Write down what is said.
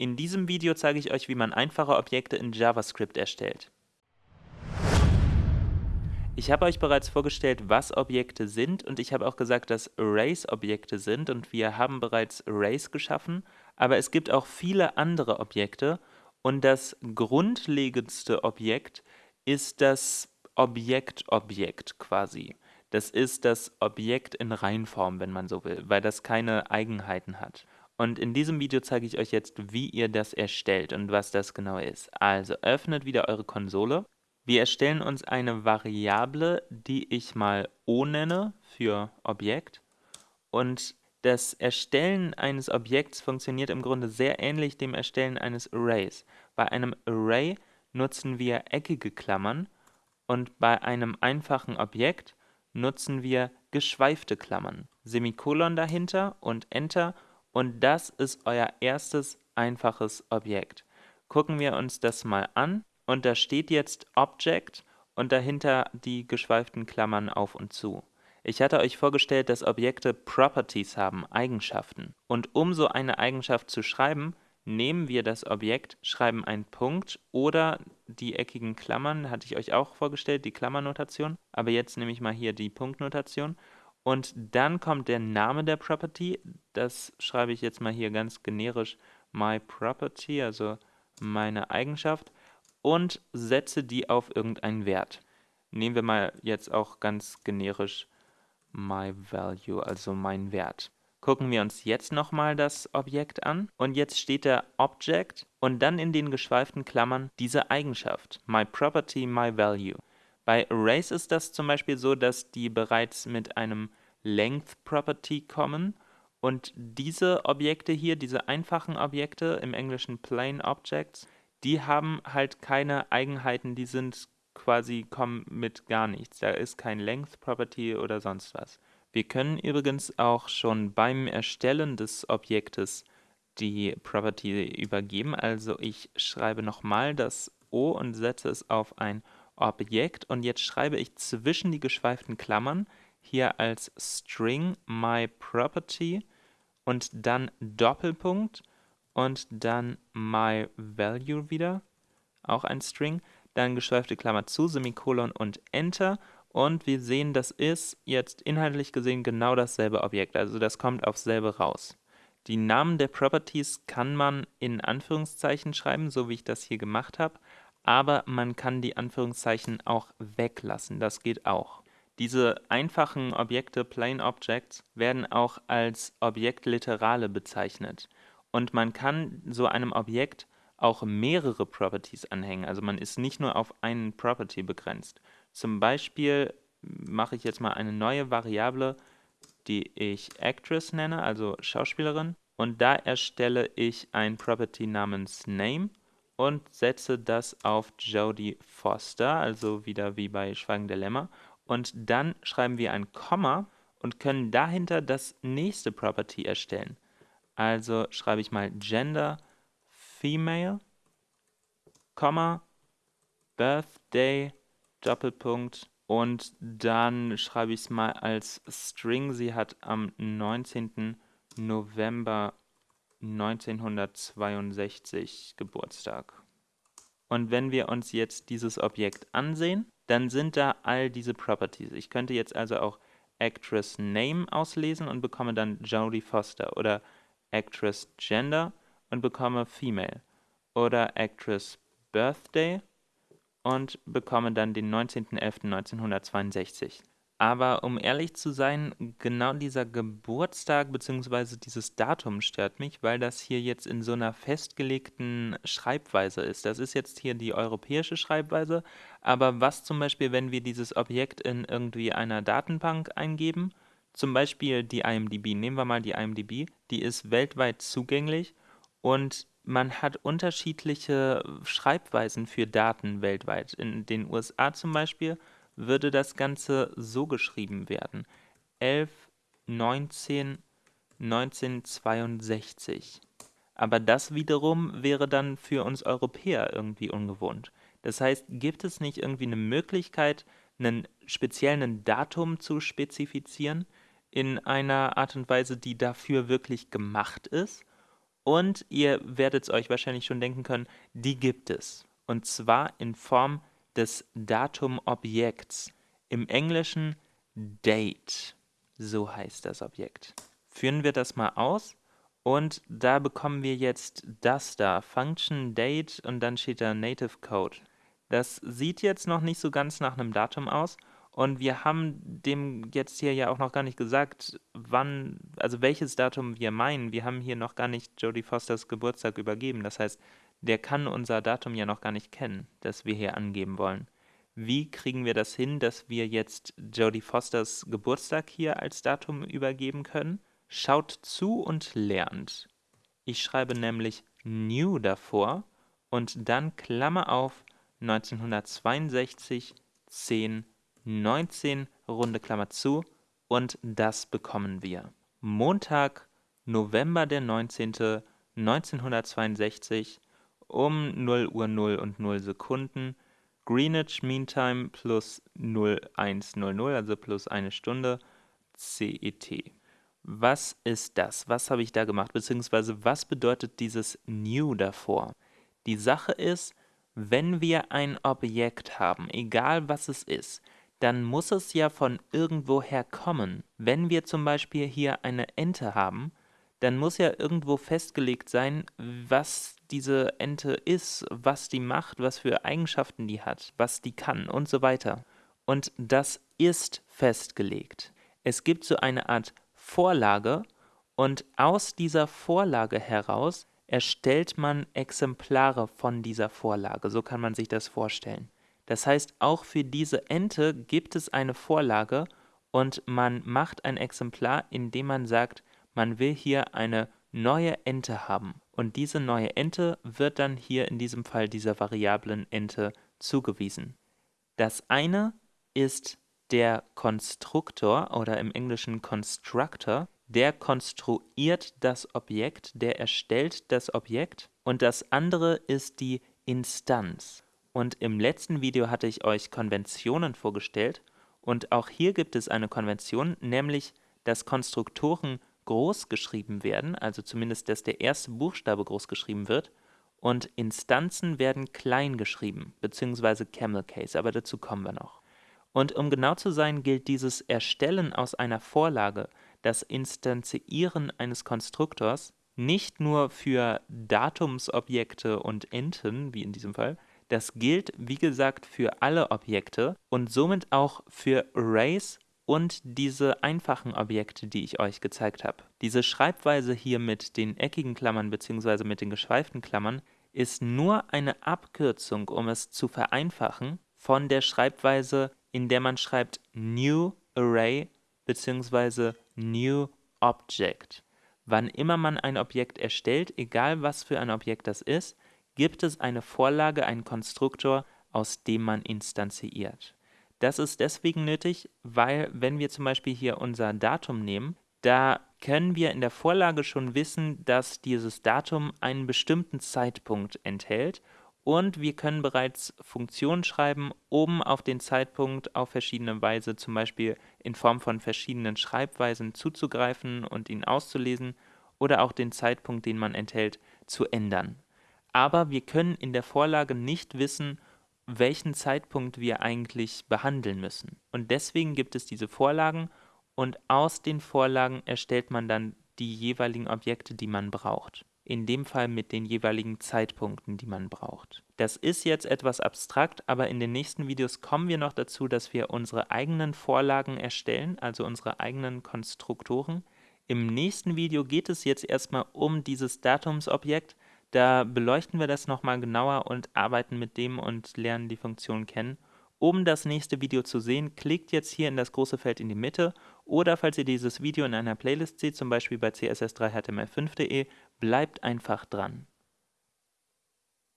In diesem Video zeige ich euch, wie man einfache Objekte in JavaScript erstellt. Ich habe euch bereits vorgestellt, was Objekte sind und ich habe auch gesagt, dass Arrays Objekte sind und wir haben bereits Arrays geschaffen, aber es gibt auch viele andere Objekte und das grundlegendste Objekt ist das Objekt-Objekt quasi. Das ist das Objekt in Reihenform, wenn man so will, weil das keine Eigenheiten hat. Und in diesem Video zeige ich euch jetzt, wie ihr das erstellt und was das genau ist. Also öffnet wieder eure Konsole. Wir erstellen uns eine Variable, die ich mal O nenne für Objekt. Und das Erstellen eines Objekts funktioniert im Grunde sehr ähnlich dem Erstellen eines Arrays. Bei einem Array nutzen wir eckige Klammern und bei einem einfachen Objekt nutzen wir geschweifte Klammern. Semikolon dahinter und Enter und das ist euer erstes einfaches Objekt. Gucken wir uns das mal an und da steht jetzt Object und dahinter die geschweiften Klammern auf und zu. Ich hatte euch vorgestellt, dass Objekte Properties haben, Eigenschaften. Und um so eine Eigenschaft zu schreiben, nehmen wir das Objekt, schreiben einen Punkt oder die eckigen Klammern, hatte ich euch auch vorgestellt, die Klammernotation. Aber jetzt nehme ich mal hier die Punktnotation und dann kommt der Name der Property. Das schreibe ich jetzt mal hier ganz generisch myProperty, also meine Eigenschaft, und setze die auf irgendeinen Wert. Nehmen wir mal jetzt auch ganz generisch myValue, also mein Wert. Gucken wir uns jetzt nochmal das Objekt an und jetzt steht da Object und dann in den geschweiften Klammern diese Eigenschaft, myProperty, myValue. Bei Arrays ist das zum Beispiel so, dass die bereits mit einem Length Property kommen und diese Objekte hier, diese einfachen Objekte, im Englischen Plain Objects, die haben halt keine Eigenheiten, die sind quasi, kommen mit gar nichts. Da ist kein Length Property oder sonst was. Wir können übrigens auch schon beim Erstellen des Objektes die Property übergeben. Also ich schreibe nochmal das O und setze es auf ein Objekt und jetzt schreibe ich zwischen die geschweiften Klammern hier als String myProperty und dann Doppelpunkt und dann myValue wieder, auch ein String, dann geschweifte Klammer zu, Semikolon und Enter und wir sehen, das ist jetzt inhaltlich gesehen genau dasselbe Objekt, also das kommt aufs selbe raus. Die Namen der Properties kann man in Anführungszeichen schreiben, so wie ich das hier gemacht habe, aber man kann die Anführungszeichen auch weglassen, das geht auch. Diese einfachen Objekte, Plain Objects, werden auch als Objektliterale bezeichnet. Und man kann so einem Objekt auch mehrere Properties anhängen, also man ist nicht nur auf einen Property begrenzt. Zum Beispiel mache ich jetzt mal eine neue Variable, die ich Actress nenne, also Schauspielerin. Und da erstelle ich ein Property namens Name und setze das auf Jodie Foster, also wieder wie bei Schweigen der Lämmer. Und dann schreiben wir ein Komma und können dahinter das nächste Property erstellen. Also schreibe ich mal Gender Female, Komma, Birthday, Doppelpunkt und dann schreibe ich es mal als String. Sie hat am 19. November 1962 Geburtstag. Und wenn wir uns jetzt dieses Objekt ansehen, dann sind da all diese Properties. Ich könnte jetzt also auch Actress Name auslesen und bekomme dann Jodie Foster oder Actress Gender und bekomme Female oder Actress Birthday und bekomme dann den 19.11.1962. Aber um ehrlich zu sein, genau dieser Geburtstag bzw. dieses Datum stört mich, weil das hier jetzt in so einer festgelegten Schreibweise ist. Das ist jetzt hier die europäische Schreibweise, aber was zum Beispiel, wenn wir dieses Objekt in irgendwie einer Datenbank eingeben, zum Beispiel die IMDb, nehmen wir mal die IMDb, die ist weltweit zugänglich und man hat unterschiedliche Schreibweisen für Daten weltweit. In den USA zum Beispiel würde das Ganze so geschrieben werden. 11, 19, 1962. Aber das wiederum wäre dann für uns Europäer irgendwie ungewohnt. Das heißt, gibt es nicht irgendwie eine Möglichkeit, einen speziellen Datum zu spezifizieren in einer Art und Weise, die dafür wirklich gemacht ist? Und ihr werdet es euch wahrscheinlich schon denken können, die gibt es. Und zwar in Form des Datumobjekts. Im Englischen Date. So heißt das Objekt. Führen wir das mal aus. Und da bekommen wir jetzt das da, Function Date und dann steht da Native Code. Das sieht jetzt noch nicht so ganz nach einem Datum aus und wir haben dem jetzt hier ja auch noch gar nicht gesagt, wann, also welches Datum wir meinen. Wir haben hier noch gar nicht Jodie Fosters Geburtstag übergeben. Das heißt, der kann unser Datum ja noch gar nicht kennen, das wir hier angeben wollen. Wie kriegen wir das hin, dass wir jetzt Jodie Fosters Geburtstag hier als Datum übergeben können? Schaut zu und lernt. Ich schreibe nämlich new davor und dann Klammer auf 1962 10 19, runde Klammer zu, und das bekommen wir. Montag, November der 19., 1962, um 0 Uhr 0 und 0 Sekunden, Greenwich Mean Time plus 0100, also plus eine Stunde, CET. Was ist das? Was habe ich da gemacht? Beziehungsweise was bedeutet dieses New davor? Die Sache ist, wenn wir ein Objekt haben, egal was es ist, dann muss es ja von irgendwoher kommen. Wenn wir zum Beispiel hier eine Ente haben, dann muss ja irgendwo festgelegt sein, was diese Ente ist, was die macht, was für Eigenschaften die hat, was die kann und so weiter. Und das ist festgelegt. Es gibt so eine Art Vorlage und aus dieser Vorlage heraus erstellt man Exemplare von dieser Vorlage. So kann man sich das vorstellen. Das heißt, auch für diese Ente gibt es eine Vorlage und man macht ein Exemplar, indem man sagt, man will hier eine neue Ente haben. Und diese neue Ente wird dann hier in diesem Fall dieser variablen Ente zugewiesen. Das eine ist der Konstruktor oder im Englischen Constructor, der konstruiert das Objekt, der erstellt das Objekt und das andere ist die Instanz. Und im letzten Video hatte ich euch Konventionen vorgestellt und auch hier gibt es eine Konvention, nämlich dass Konstruktoren groß geschrieben werden, also zumindest, dass der erste Buchstabe groß geschrieben wird und Instanzen werden klein geschrieben, beziehungsweise Camel Case, aber dazu kommen wir noch. Und um genau zu sein, gilt dieses Erstellen aus einer Vorlage, das Instanzieren eines Konstruktors, nicht nur für Datumsobjekte und Enten, wie in diesem Fall, das gilt, wie gesagt, für alle Objekte und somit auch für Arrays und diese einfachen Objekte, die ich euch gezeigt habe. Diese Schreibweise hier mit den eckigen Klammern bzw. mit den geschweiften Klammern ist nur eine Abkürzung, um es zu vereinfachen, von der Schreibweise, in der man schreibt New Array bzw. New Object. Wann immer man ein Objekt erstellt, egal was für ein Objekt das ist, gibt es eine Vorlage, einen Konstruktor, aus dem man instanziert. Das ist deswegen nötig, weil wenn wir zum Beispiel hier unser Datum nehmen, da können wir in der Vorlage schon wissen, dass dieses Datum einen bestimmten Zeitpunkt enthält. Und wir können bereits Funktionen schreiben, um auf den Zeitpunkt auf verschiedene Weise, zum Beispiel in Form von verschiedenen Schreibweisen zuzugreifen und ihn auszulesen oder auch den Zeitpunkt, den man enthält, zu ändern. Aber wir können in der Vorlage nicht wissen, welchen Zeitpunkt wir eigentlich behandeln müssen. Und deswegen gibt es diese Vorlagen und aus den Vorlagen erstellt man dann die jeweiligen Objekte, die man braucht. In dem Fall mit den jeweiligen Zeitpunkten, die man braucht. Das ist jetzt etwas abstrakt, aber in den nächsten Videos kommen wir noch dazu, dass wir unsere eigenen Vorlagen erstellen, also unsere eigenen Konstruktoren. Im nächsten Video geht es jetzt erstmal um dieses Datumsobjekt, da beleuchten wir das nochmal genauer und arbeiten mit dem und lernen die Funktion kennen. Um das nächste Video zu sehen, klickt jetzt hier in das große Feld in die Mitte oder falls ihr dieses Video in einer Playlist seht, zum Beispiel bei css3html5.de, bleibt einfach dran.